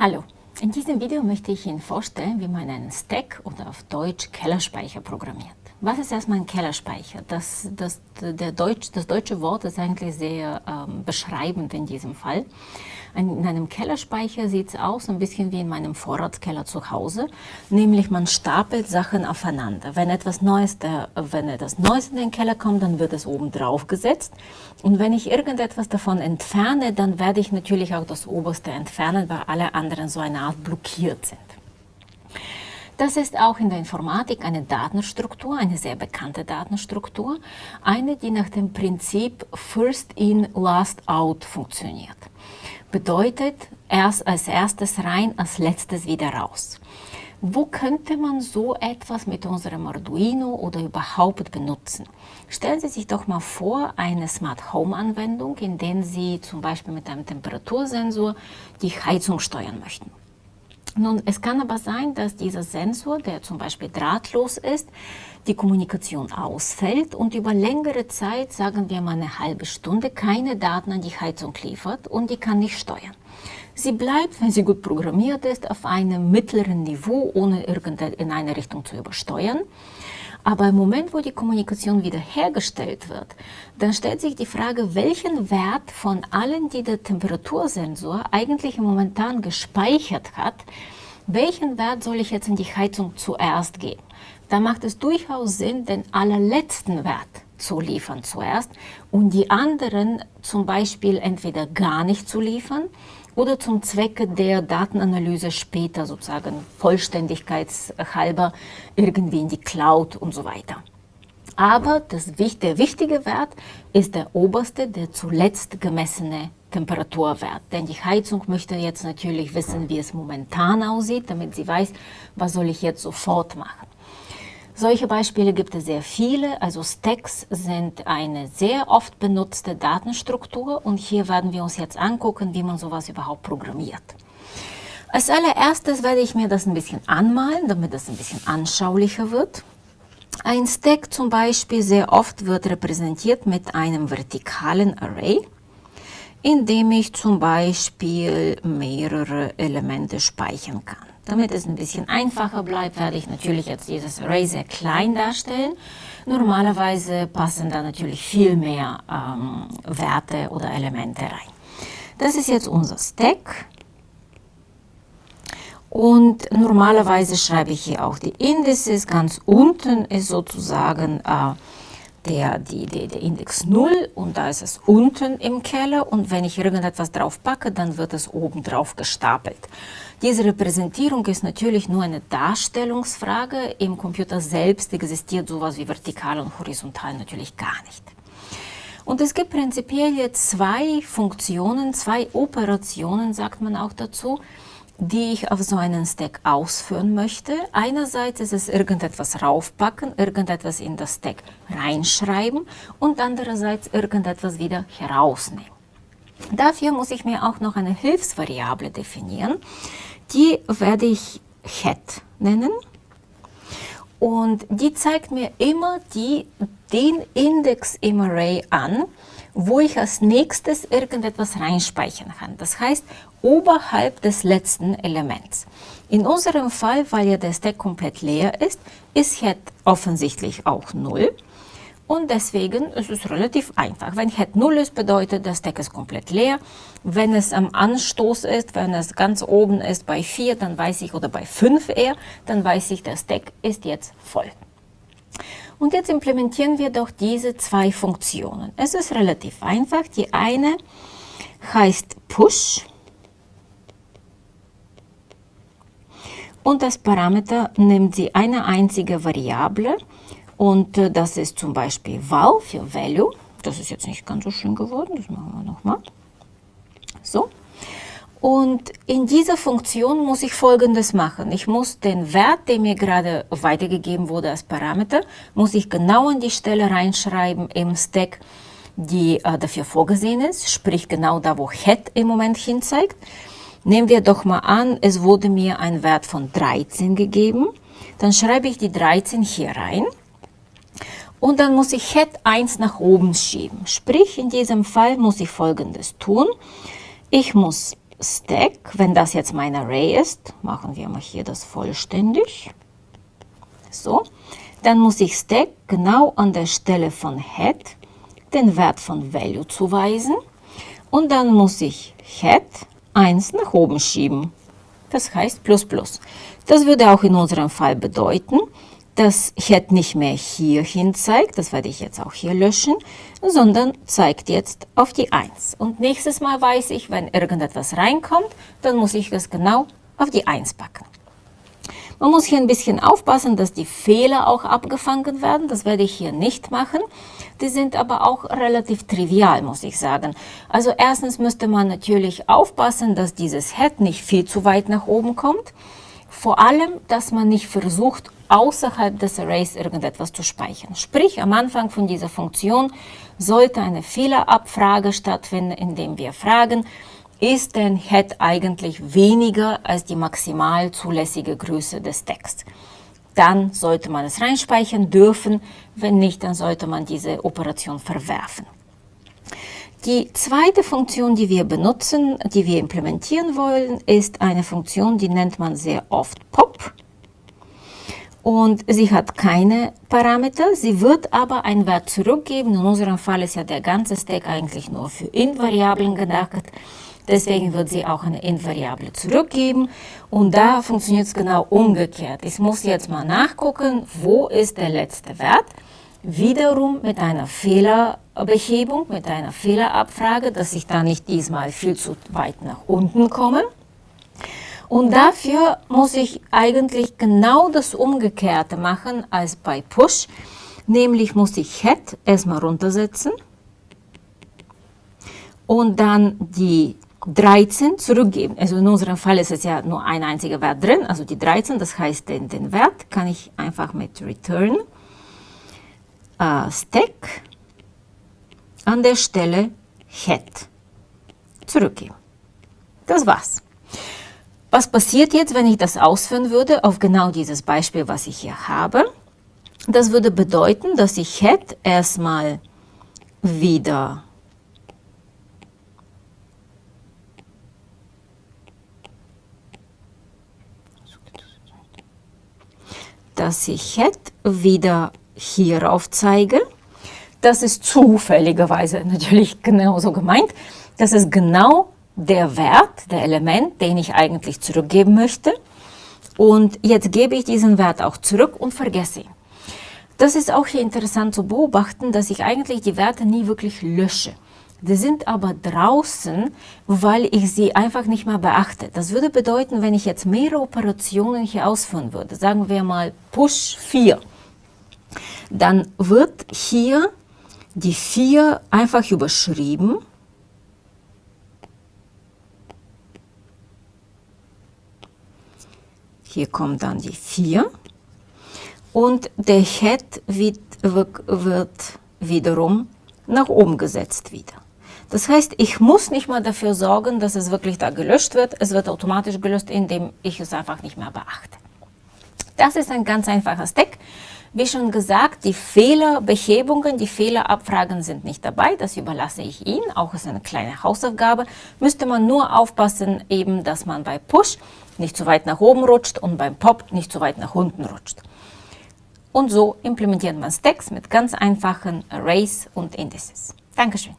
Hallo, in diesem Video möchte ich Ihnen vorstellen, wie man einen Stack oder auf Deutsch Kellerspeicher programmiert. Was ist erstmal ein Kellerspeicher? Das, das, der Deutsch, das deutsche Wort ist eigentlich sehr ähm, beschreibend in diesem Fall. In einem Kellerspeicher sieht es aus ein bisschen wie in meinem Vorratskeller zu Hause, nämlich man stapelt Sachen aufeinander. Wenn etwas Neues, der, wenn etwas Neues in den Keller kommt, dann wird es oben drauf gesetzt und wenn ich irgendetwas davon entferne, dann werde ich natürlich auch das oberste entfernen, weil alle anderen so eine Art blockiert sind. Das ist auch in der Informatik eine Datenstruktur, eine sehr bekannte Datenstruktur, eine, die nach dem Prinzip First in, Last out funktioniert. Bedeutet, erst als erstes rein, als letztes wieder raus. Wo könnte man so etwas mit unserem Arduino oder überhaupt benutzen? Stellen Sie sich doch mal vor, eine Smart Home Anwendung, in der Sie zum Beispiel mit einem Temperatursensor die Heizung steuern möchten. Nun, es kann aber sein, dass dieser Sensor, der zum Beispiel drahtlos ist, die Kommunikation ausfällt und über längere Zeit, sagen wir mal eine halbe Stunde, keine Daten an die Heizung liefert und die kann nicht steuern. Sie bleibt, wenn sie gut programmiert ist, auf einem mittleren Niveau, ohne in eine Richtung zu übersteuern. Aber im Moment, wo die Kommunikation wiederhergestellt wird, dann stellt sich die Frage, welchen Wert von allen, die der Temperatursensor eigentlich momentan gespeichert hat, welchen Wert soll ich jetzt in die Heizung zuerst geben? Da macht es durchaus Sinn, den allerletzten Wert zu liefern zuerst und die anderen zum Beispiel entweder gar nicht zu liefern oder zum Zwecke der Datenanalyse später sozusagen vollständigkeitshalber irgendwie in die Cloud und so weiter. Aber das, der wichtige Wert ist der oberste, der zuletzt gemessene Temperaturwert. Denn die Heizung möchte jetzt natürlich wissen, wie es momentan aussieht, damit sie weiß, was soll ich jetzt sofort machen. Solche Beispiele gibt es sehr viele. Also Stacks sind eine sehr oft benutzte Datenstruktur und hier werden wir uns jetzt angucken, wie man sowas überhaupt programmiert. Als allererstes werde ich mir das ein bisschen anmalen, damit es ein bisschen anschaulicher wird. Ein Stack zum Beispiel sehr oft wird repräsentiert mit einem vertikalen Array, in dem ich zum Beispiel mehrere Elemente speichern kann. Damit es ein bisschen einfacher bleibt, werde ich natürlich jetzt dieses Array sehr klein darstellen. Normalerweise passen da natürlich viel mehr ähm, Werte oder Elemente rein. Das ist jetzt unser Stack. Und normalerweise schreibe ich hier auch die Indices. Ganz unten ist sozusagen äh, der, die, die, der Index 0 und da ist es unten im Keller und wenn ich irgendetwas drauf packe, dann wird es oben drauf gestapelt. Diese Repräsentierung ist natürlich nur eine Darstellungsfrage. Im Computer selbst existiert sowas wie vertikal und horizontal natürlich gar nicht. Und es gibt prinzipiell jetzt zwei Funktionen, zwei Operationen, sagt man auch dazu, die ich auf so einen Stack ausführen möchte. Einerseits ist es irgendetwas raufpacken, irgendetwas in das Stack reinschreiben und andererseits irgendetwas wieder herausnehmen. Dafür muss ich mir auch noch eine Hilfsvariable definieren. Die werde ich Head nennen. Und die zeigt mir immer die, den Index im Array an, wo ich als nächstes irgendetwas reinspeichern kann. Das heißt, oberhalb des letzten Elements. In unserem Fall, weil ja der Stack komplett leer ist, ist Head offensichtlich auch 0. Und deswegen ist es relativ einfach. Wenn Head 0 ist, bedeutet, der Stack ist komplett leer. Wenn es am Anstoß ist, wenn es ganz oben ist bei 4, dann weiß ich, oder bei 5 eher, dann weiß ich, der Stack ist jetzt voll. Und jetzt implementieren wir doch diese zwei Funktionen. Es ist relativ einfach. Die eine heißt Push. Und das Parameter nimmt sie eine einzige Variable und äh, das ist zum Beispiel val für value. Das ist jetzt nicht ganz so schön geworden, das machen wir nochmal. So. Und in dieser Funktion muss ich folgendes machen. Ich muss den Wert, der mir gerade weitergegeben wurde als Parameter, muss ich genau an die Stelle reinschreiben im Stack, die äh, dafür vorgesehen ist, sprich genau da, wo head im Moment hinzeigt. Nehmen wir doch mal an, es wurde mir ein Wert von 13 gegeben. Dann schreibe ich die 13 hier rein. Und dann muss ich Head 1 nach oben schieben. Sprich, in diesem Fall muss ich folgendes tun. Ich muss Stack, wenn das jetzt mein Array ist, machen wir mal hier das vollständig. So, dann muss ich Stack genau an der Stelle von Head den Wert von Value zuweisen und dann muss ich Head 1 nach oben schieben. Das heißt plus plus. Das würde auch in unserem Fall bedeuten, dass Head nicht mehr hierhin zeigt, das werde ich jetzt auch hier löschen, sondern zeigt jetzt auf die 1. Und nächstes Mal weiß ich, wenn irgendetwas reinkommt, dann muss ich das genau auf die 1 packen. Man muss hier ein bisschen aufpassen, dass die Fehler auch abgefangen werden. Das werde ich hier nicht machen. Die sind aber auch relativ trivial, muss ich sagen. Also erstens müsste man natürlich aufpassen, dass dieses Head nicht viel zu weit nach oben kommt. Vor allem, dass man nicht versucht, außerhalb des Arrays irgendetwas zu speichern. Sprich, am Anfang von dieser Funktion sollte eine Fehlerabfrage stattfinden, indem wir fragen, ist denn Head eigentlich weniger als die maximal zulässige Größe des Texts. Dann sollte man es reinspeichern dürfen, wenn nicht, dann sollte man diese Operation verwerfen. Die zweite Funktion, die wir benutzen, die wir implementieren wollen, ist eine Funktion, die nennt man sehr oft POP. Und sie hat keine Parameter, sie wird aber einen Wert zurückgeben. In unserem Fall ist ja der ganze Stack eigentlich nur für Int-Variablen gedacht. Deswegen wird sie auch eine Int-Variable zurückgeben. Und da funktioniert es genau umgekehrt. Ich muss jetzt mal nachgucken, wo ist der letzte Wert. Wiederum mit einer Fehlerbehebung, mit einer Fehlerabfrage, dass ich da nicht diesmal viel zu weit nach unten komme. Und dafür muss ich eigentlich genau das Umgekehrte machen als bei Push. Nämlich muss ich Head erstmal runtersetzen und dann die 13 zurückgeben. Also in unserem Fall ist es ja nur ein einziger Wert drin, also die 13, das heißt den, den Wert kann ich einfach mit return äh, stack an der Stelle head zurückgeben. Das war's. Was passiert jetzt, wenn ich das ausführen würde auf genau dieses Beispiel, was ich hier habe? Das würde bedeuten, dass ich head erstmal wieder dass ich jetzt wieder hierauf zeige. Das ist zufälligerweise natürlich genauso gemeint. Das ist genau der Wert, der Element, den ich eigentlich zurückgeben möchte. Und jetzt gebe ich diesen Wert auch zurück und vergesse ihn. Das ist auch hier interessant zu beobachten, dass ich eigentlich die Werte nie wirklich lösche. Die sind aber draußen, weil ich sie einfach nicht mehr beachte. Das würde bedeuten, wenn ich jetzt mehrere Operationen hier ausführen würde, sagen wir mal Push 4, dann wird hier die 4 einfach überschrieben. Hier kommt dann die 4 und der Head wird, wird wiederum nach oben gesetzt wieder. Das heißt, ich muss nicht mal dafür sorgen, dass es wirklich da gelöscht wird. Es wird automatisch gelöscht, indem ich es einfach nicht mehr beachte. Das ist ein ganz einfacher Stack. Wie schon gesagt, die Fehlerbehebungen, die Fehlerabfragen sind nicht dabei. Das überlasse ich Ihnen. Auch ist eine kleine Hausaufgabe. Müsste man nur aufpassen, eben, dass man bei Push nicht zu weit nach oben rutscht und beim Pop nicht zu weit nach unten rutscht. Und so implementiert man Stacks mit ganz einfachen Arrays und Indices. Dankeschön.